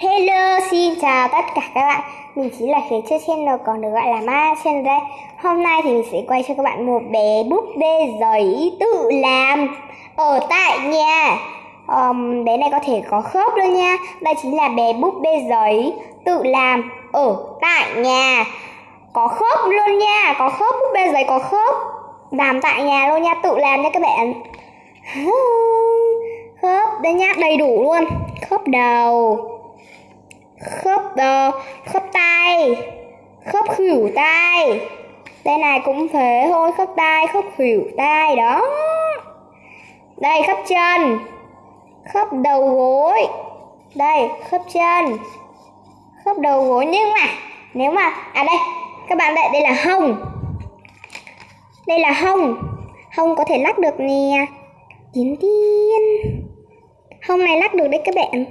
Hello, xin chào tất cả các bạn. Mình chính là Khế Chơi Channel còn được gọi là Ma Channel đây. Hôm nay thì mình sẽ quay cho các bạn một bé búp bê giấy tự làm Ở tại nhà. Um, Bé này có thể có khớp luôn nha. Đây chính là bé búp bê giấy tự làm ở tại nhà. Có khớp luôn nha. Có khớp búp bê giấy có khớp. Làm tại nhà luôn nha, tự làm nha các bạn. Khớp, đây nhá, đầy đủ luôn. Khớp đầu khớp uh, khớp tay khớp khuỷu tay đây này cũng thế thôi khớp tay khớp khuỷu tay đó. Đây khớp chân khớp đầu gối. Đây khớp chân khớp đầu gối. Nhưng mà nếu mà à đây các bạn đây đây là hông. Đây là hông. Hông có thể lắc được nè. Tiến tiên hông này lắc được đấy các bạn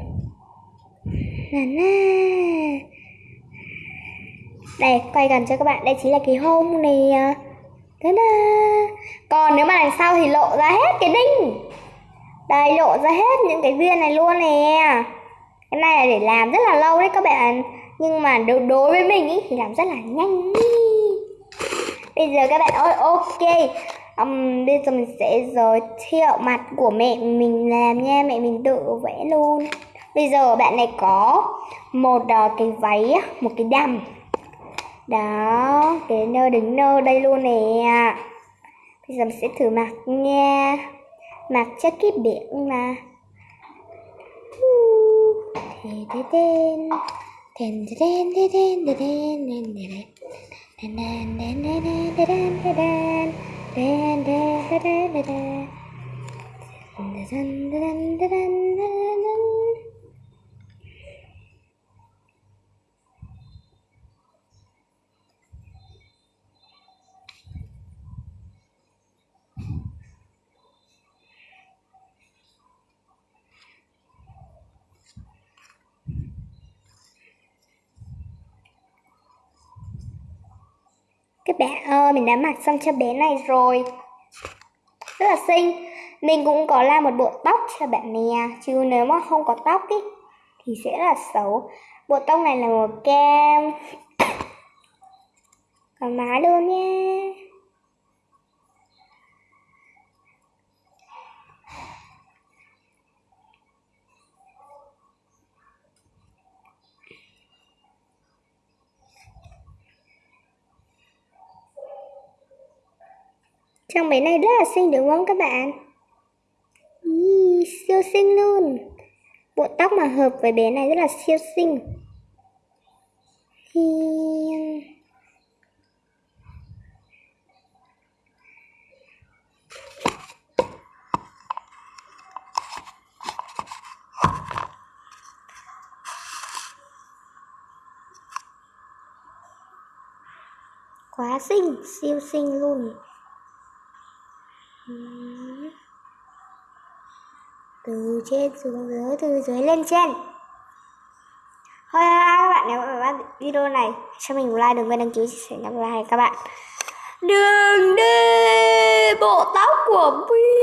là na đây quay gần cho các bạn. Đây chính là cái hông nè. Thế na còn nếu mà đằng sau thì lộ ra hết cái đinh. Đây lộ ra hết những cái viên này luôn nè. Cái này là để làm rất là lâu đấy các bạn. Nhưng mà đối, đối với mình ý, thì làm rất là nhanh bây giờ các bạn ơi ok. Um, bây giờ mình sẽ giới thiệu mặt của mẹ mình làm nha. Mẹ mình tự vẽ luôn bây giờ bạn này có một uh, cái váy một cái đầm đó cái nơ đứng nơ đây luôn nè bây giờ mình sẽ thử mặc nha mặc cho cái biển mà thế thế tên tên tên tên tên tên tên tên đen đen đen Các bạn ơi, ờ, mình đã mặc xong cho bé này rồi. Rất là xinh. Mình cũng có làm một bộ tóc cho bạn nè à. Chứ nếu mà không có tóc ý, thì sẽ là xấu. Bộ tóc này là màu cam Còn má luôn nha. Trang bé này rất là xinh đúng không các bạn? Ý, siêu xinh luôn. Bộ tóc mà hợp với bé này rất là siêu xinh. Thì... Quá xinh, siêu xinh luôn từ trên xuống dưới, từ dưới lên trên. Thôi các bạn nếu các bạn video này cho mình like, đừng quên đăng ký chia sẻ nhấn like các bạn. Đường đi, bộ tóc của Bi